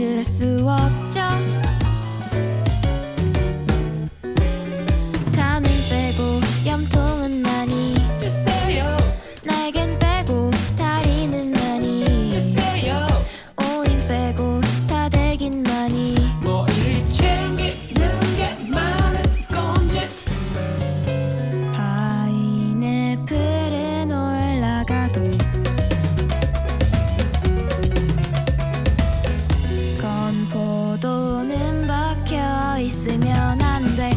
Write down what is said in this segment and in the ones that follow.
그럴 수 없죠. 구도는 박혀 있으면 안 돼.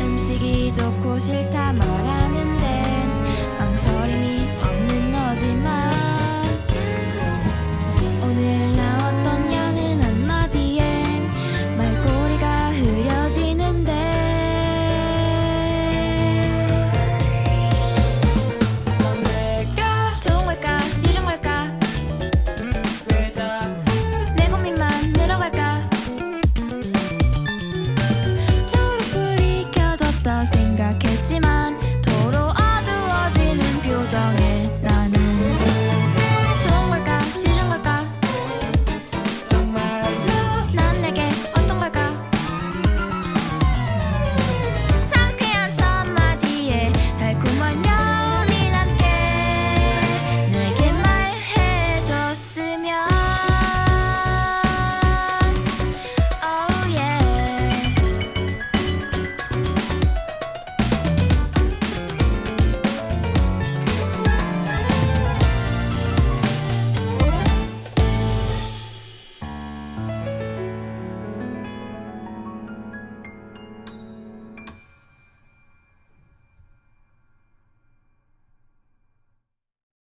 음식이 좋고 싫다 말하는 데 망설임이 없는 너지만 Giờ